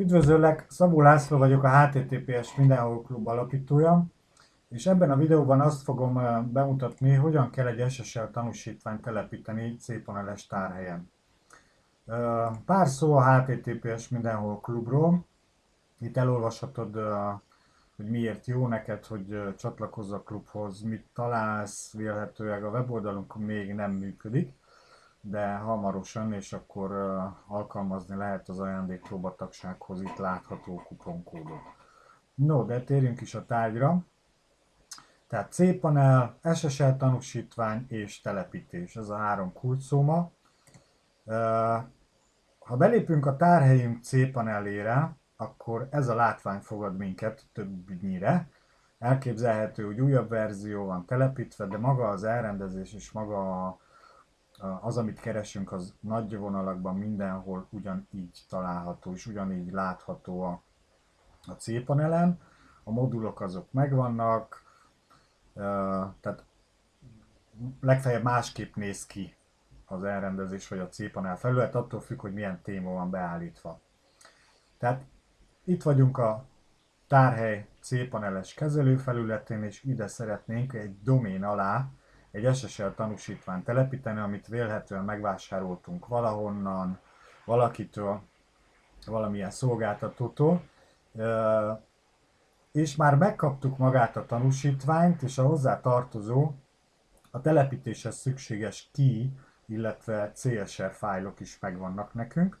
Üdvözöllek, Szabó László vagyok, a HTTPS Mindenhol Klub alapítója, és ebben a videóban azt fogom bemutatni, hogyan kell egy SSL tanúsítványt telepíteni cPanel-es tárhelyen. Pár szó a HTTPS Mindenhol Klubról. Itt elolvashatod, hogy miért jó neked, hogy csatlakozz a klubhoz, mit találsz, vélhetőleg a weboldalunk még nem működik de hamarosan, és akkor alkalmazni lehet az ajándékpróba tagsághoz itt látható kuponkódot. No, de térjünk is a tárgyra. Tehát C-panel, SSL tanúsítvány és telepítés, ez a három kulcsszóma. Ha belépünk a tárhelyünk C-panelére, akkor ez a látvány fogad minket többnyire. Elképzelhető, hogy újabb verzió van telepítve, de maga az elrendezés és maga a az, amit keresünk, az nagy vonalakban mindenhol ugyanígy található, és ugyanígy látható a, a C-panelen. A modulok azok megvannak, tehát legfeljebb másképp néz ki az elrendezés vagy a C-panel felület, attól függ, hogy milyen téma van beállítva. Tehát itt vagyunk a tárhely C-paneles kezelőfelületén, és ide szeretnénk egy domén alá egy SSL tanúsítványt telepíteni, amit vélhetően megvásároltunk valahonnan, valakitől, valamilyen szolgáltatótól, és már megkaptuk magát a tanúsítványt, és a hozzá tartozó, a telepítéshez szükséges key, illetve CSR fájlok is megvannak nekünk.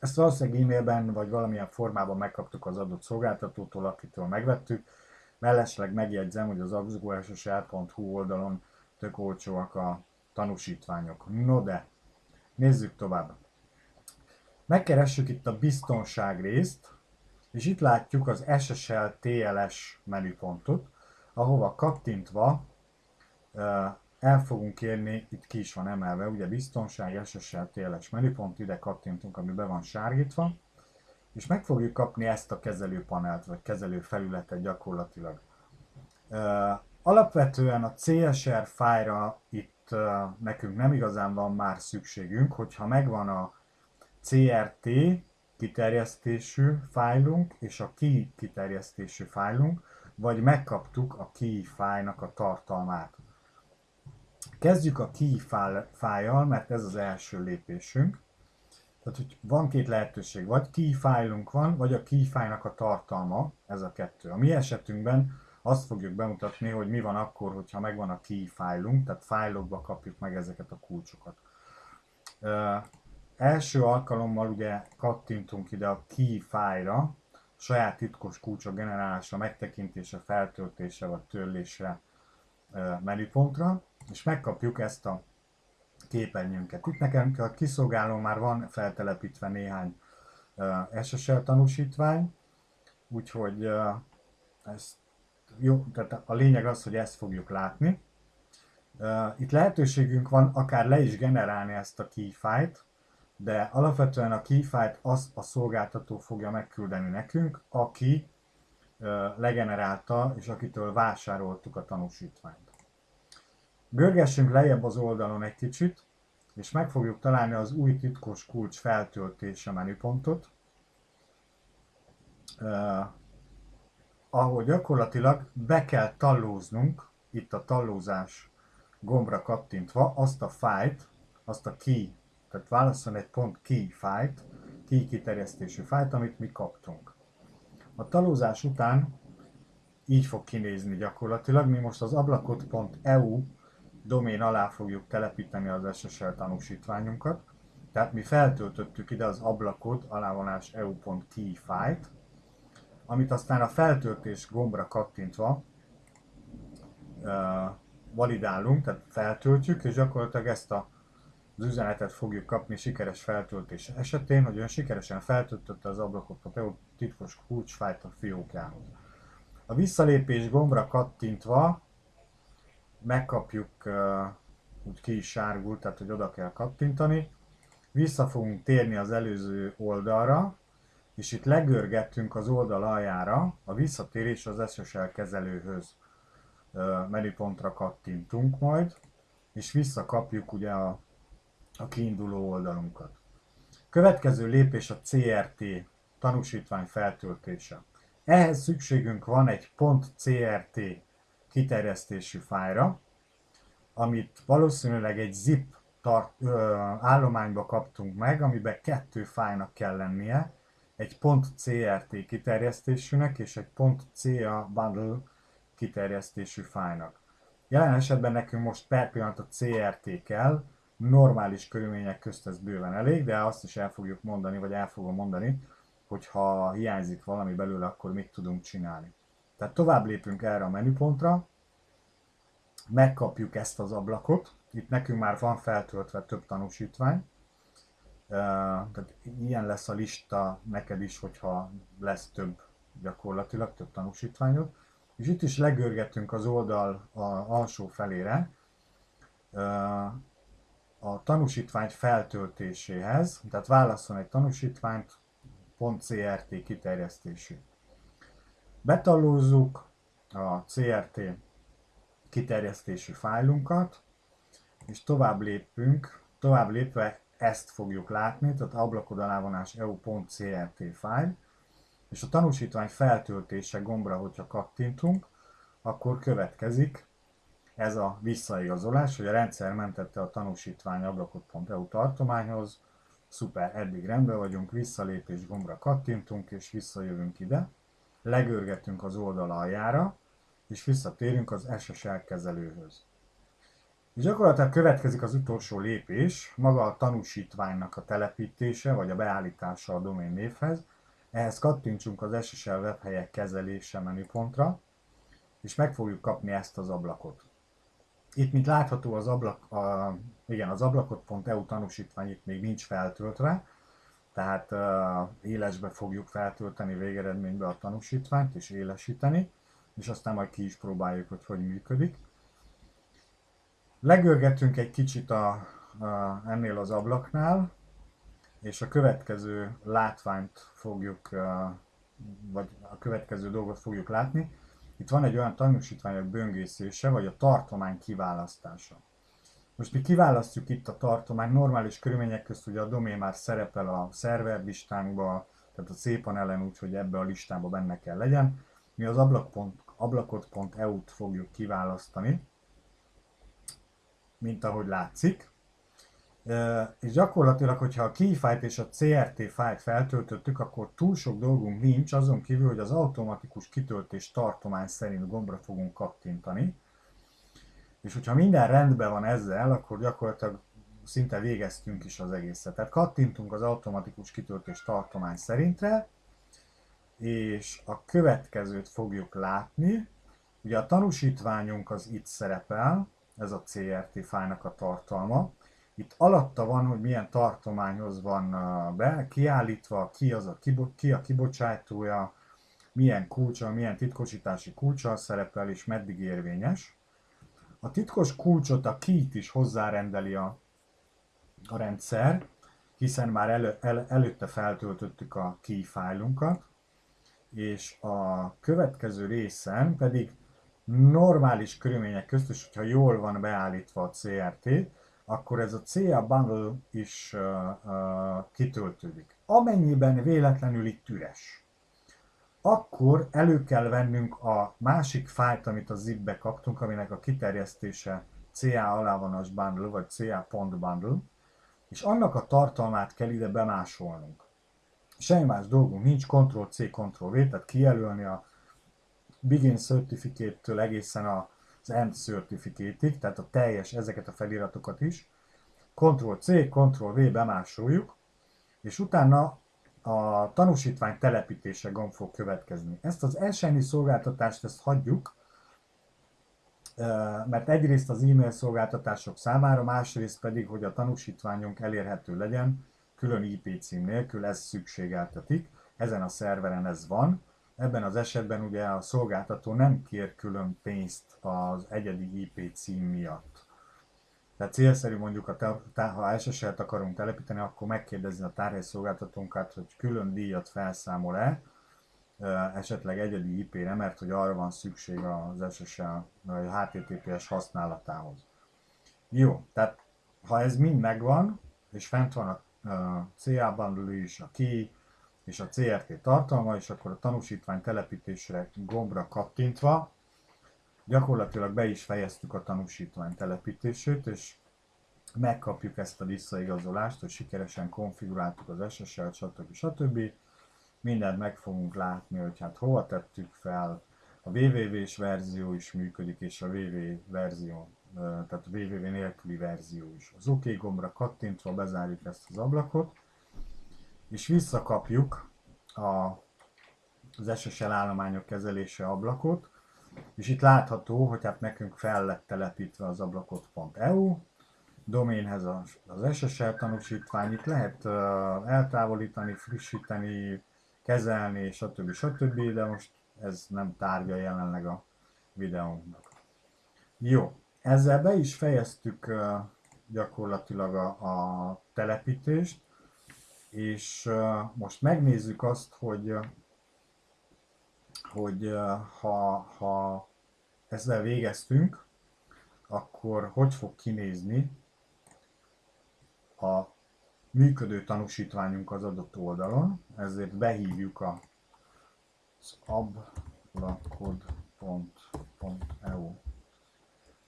Ezt valószínűleg e-mailben vagy valamilyen formában megkaptuk az adott szolgáltatótól, akitől megvettük. Mellesleg megjegyzem, hogy az abzugóssl.hu oldalon tök olcsóak a tanúsítványok. No de, nézzük tovább. Megkeressük itt a biztonság részt, és itt látjuk az SSL TLS menüpontot, ahova kattintva el fogunk érni, itt ki is van emelve, ugye biztonság, SSL TLS menüpont, ide kattintunk, ami be van sárgítva, és meg fogjuk kapni ezt a kezelőpanelt, vagy kezelőfelületet gyakorlatilag. Alapvetően a CSR fájra itt nekünk nem igazán van már szükségünk, hogyha megvan a CRT kiterjesztésű fájlunk és a key kiterjesztésű fájlunk, vagy megkaptuk a key fájnak a tartalmát. Kezdjük a key fájjal, mert ez az első lépésünk. Tehát, hogy van két lehetőség, vagy key fájlunk van, vagy a key fájnak a tartalma, ez a kettő. A mi esetünkben azt fogjuk bemutatni, hogy mi van akkor, hogyha megvan a key fájlunk, tehát fájlokba kapjuk meg ezeket a kulcsokat. Uh, első alkalommal ugye kattintunk ide a key fájra, saját titkos kulcsok generálása, megtekintése, feltöltése vagy törlésre menüpontra, és megkapjuk ezt a képernyőnket. Itt nekem a kiszolgáló már van feltelepítve néhány SSL tanúsítvány, úgyhogy ezt jó, tehát a lényeg az, hogy ezt fogjuk látni. Itt lehetőségünk van akár le is generálni ezt a keyfile-t, de alapvetően a keyfile-t az a szolgáltató fogja megküldeni nekünk, aki legenerálta és akitől vásároltuk a tanúsítványt. Görgessünk lejjebb az oldalon egy kicsit, és meg fogjuk találni az új titkos kulcs feltöltése menüpontot ahol gyakorlatilag be kell tallóznunk, itt a tallózás gombra kattintva, azt a fájt, azt a key, tehát válaszol egy pont key fájt, key kiterjesztésű fájt, amit mi kaptunk. A talózás után így fog kinézni gyakorlatilag, mi most az ablakot.eu domén alá fogjuk telepíteni az SSL tanúsítványunkat, tehát mi feltöltöttük ide az ablakot alávonás eu.key fájt, amit aztán a feltöltés gombra kattintva validálunk, tehát feltöltjük, és gyakorlatilag ezt a, az üzenetet fogjuk kapni sikeres feltöltés esetén, hogy ön sikeresen feltöltötte az ablakot a titkos kulcsfájt a fiókjához. A visszalépés gombra kattintva megkapjuk, úgy ki is sárgul, tehát hogy oda kell kattintani, vissza fogunk térni az előző oldalra, és itt legörgettünk az oldal aljára, a visszatérés az SSL kezelőhöz menüpontra kattintunk majd, és visszakapjuk ugye a, a kiinduló oldalunkat. Következő lépés a CRT tanúsítvány feltöltése. Ehhez szükségünk van egy .crt kiterjesztésű fájra, amit valószínűleg egy zip tart, ö, állományba kaptunk meg, amiben kettő fájnak kell lennie, egy .crt kiterjesztésűnek és egy .ca bundle kiterjesztésű fájnak. Jelen esetben nekünk most per pillanat a CRT kell, normális körülmények közt ez bőven elég, de azt is el fogjuk mondani, vagy el fogom mondani, hogy ha hiányzik valami belőle, akkor mit tudunk csinálni. Tehát tovább lépünk erre a menüpontra, megkapjuk ezt az ablakot, itt nekünk már van feltöltve több tanúsítvány, tehát ilyen lesz a lista neked is, hogyha lesz több gyakorlatilag, több tanúsítványod. És itt is legörgetünk az oldal a alsó felére a tanúsítvány feltöltéséhez, tehát válasszon egy tanúsítványt, .crt kiterjesztésű. Betallózzuk a CRT kiterjesztésű fájlunkat, és tovább lépünk, tovább lépve ezt fogjuk látni, tehát ablakod alávonás eu.crt fájl, és a tanúsítvány feltöltése gombra, hogyha kattintunk, akkor következik ez a visszaigazolás, hogy a rendszer mentette a tanúsítvány ablakot.eu tartományhoz, szuper, eddig rendben vagyunk, visszalépés gombra kattintunk, és visszajövünk ide, legörgetünk az oldal aljára, és visszatérünk az SSL kezelőhöz. Gyakorlatilag következik az utolsó lépés, maga a tanúsítványnak a telepítése, vagy a beállítása a domén névhez. Ehhez kattintsunk az SSL webhelyek kezelése menüpontra, és meg fogjuk kapni ezt az ablakot. Itt, mint látható, az, ablak, a, igen, az ablakot.eu tanúsítvány itt még nincs feltöltve, tehát uh, élesbe fogjuk feltölteni végeredménybe a tanúsítványt és élesíteni, és aztán majd ki is próbáljuk, hogy hogy működik. Legörgetünk egy kicsit a, a, ennél az ablaknál, és a következő látványt fogjuk, vagy a következő dolgot fogjuk látni. Itt van egy olyan tanúsítványok böngészése, vagy a tartomány kiválasztása. Most mi kiválasztjuk itt a tartomány, normális körülmények közt ugye a domén már szerepel a szerver listánkba, tehát a cpanelen úgy, hogy ebbe a listába benne kell legyen. Mi az ablakot.eu-t fogjuk kiválasztani, mint ahogy látszik. És gyakorlatilag, hogyha a key file és a CRT fájlt feltöltöttük, akkor túl sok dolgunk nincs, azon kívül, hogy az automatikus kitöltés tartomány szerint gombra fogunk kattintani. És hogyha minden rendben van ezzel, akkor gyakorlatilag szinte végeztünk is az egészet. Tehát kattintunk az automatikus kitöltés tartomány szerintre, és a következőt fogjuk látni. Ugye a tanúsítványunk az itt szerepel, ez a CRT fájnak a tartalma. Itt alatta van, hogy milyen tartományhoz van be, kiállítva, ki, az a, ki a kibocsátója, milyen kulcsa, milyen titkosítási kulcsa szerepel és meddig érvényes. A titkos kulcsot, a kit is hozzárendeli a, a rendszer, hiszen már elő, el, előtte feltöltöttük a key fájlunkat, és a következő részen pedig normális körülmények közt, és hogyha jól van beállítva a CRT, akkor ez a CA bundle is uh, uh, kitöltődik. Amennyiben véletlenül itt üres, akkor elő kell vennünk a másik fájlt, amit a zipbe kaptunk, aminek a kiterjesztése CA alávonas bundle, vagy CA pont bundle, és annak a tartalmát kell ide bemásolnunk. Semmi más dolgunk nincs, Ctrl-C, Ctrl-V, tehát kijelölni a Begin Certificate-től egészen az End Certificate-ig, tehát a teljes ezeket a feliratokat is. Ctrl-C, Ctrl-V bemásoljuk, és utána a tanúsítvány telepítése gomb fog következni. Ezt az elsőnyi szolgáltatást ezt hagyjuk, mert egyrészt az e-mail szolgáltatások számára, másrészt pedig, hogy a tanúsítványunk elérhető legyen, külön IP cím nélkül, ez szükségeltetik. Ezen a szerveren ez van, Ebben az esetben ugye a szolgáltató nem kér külön pénzt az egyedi IP cím miatt. Tehát célszerű mondjuk, a te, ha SSL-t akarunk telepíteni, akkor megkérdezni a tárhely szolgáltatónkat, hogy külön díjat felszámol-e, esetleg egyedi IP-re, mert hogy arra van szükség az SSL vagy a HTTPS használatához. Jó, tehát ha ez mind megvan, és fent van a CA bundle is, a key, és a CRT tartalma, és akkor a tanúsítvány telepítésre gombra kattintva gyakorlatilag be is fejeztük a tanúsítvány telepítését, és megkapjuk ezt a visszaigazolást, hogy sikeresen konfiguráltuk az SSL-t, stb. stb. Mindent meg fogunk látni, hogy hát hova tettük fel, a www-s verzió is működik, és a www verzió, tehát a www nélküli verzió is. Az OK gombra kattintva bezárjuk ezt az ablakot, és visszakapjuk a, az SSL állományok kezelése ablakot, és itt látható, hogy hát nekünk fel lett telepítve az ablakot.eu, doménhez az SSL tanúsítvány, itt lehet eltávolítani, frissíteni, kezelni, stb. stb. De most ez nem tárgya jelenleg a videónknak. Jó, ezzel be is fejeztük gyakorlatilag a, a telepítést, és most megnézzük azt, hogy hogy ha, ha ezzel végeztünk, akkor hogy fog kinézni a működő tanúsítványunk az adott oldalon, ezért behívjuk a, az ablakod.eu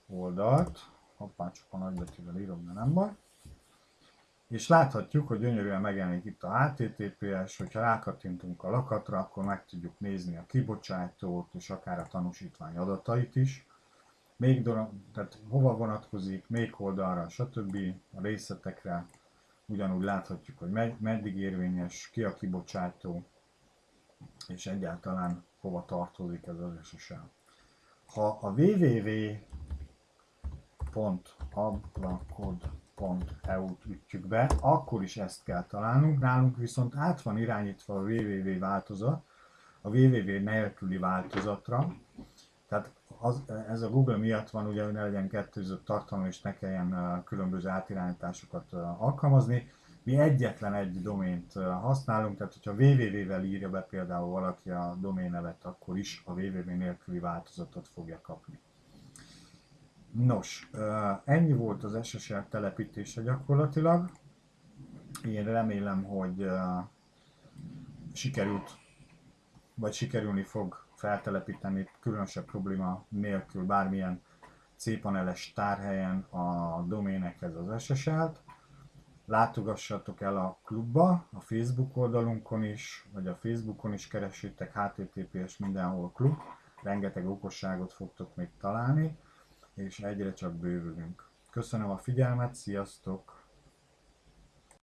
oldalt. Hoppá, csak a nagybetűvel írom, de nem baj. És láthatjuk, hogy gyönyörűen megjelenik itt a HTTPS, hogyha rákattintunk a lakatra, akkor meg tudjuk nézni a kibocsátót és akár a tanúsítvány adatait is. Még tehát hova vonatkozik, még oldalra, stb. a részletekre ugyanúgy láthatjuk, hogy meddig érvényes, ki a kibocsátó, és egyáltalán hova tartozik ez az SSL. Ha a www.ablakod.eu-t ütjük be, akkor is ezt kell találnunk. Nálunk viszont át van irányítva a www változat, a www nélküli változatra, tehát az, ez a Google miatt van, ugye, hogy ne legyen kettőzött tartalom, és ne kelljen különböző átirányításokat alkalmazni. Mi egyetlen egy domént használunk, tehát hogyha www-vel írja be például valaki a domén nevet, akkor is a www nélküli változatot fogja kapni. Nos, ennyi volt az SSL telepítése gyakorlatilag. Én remélem, hogy sikerült, vagy sikerülni fog feltelepíteni különösebb probléma nélkül bármilyen cpaneles tárhelyen a doménekhez az SSL-t. Látogassatok el a klubba, a Facebook oldalunkon is, vagy a Facebookon is keressétek https mindenhol klub, rengeteg okosságot fogtok még találni, és egyre csak bővülünk. Köszönöm a figyelmet, sziasztok!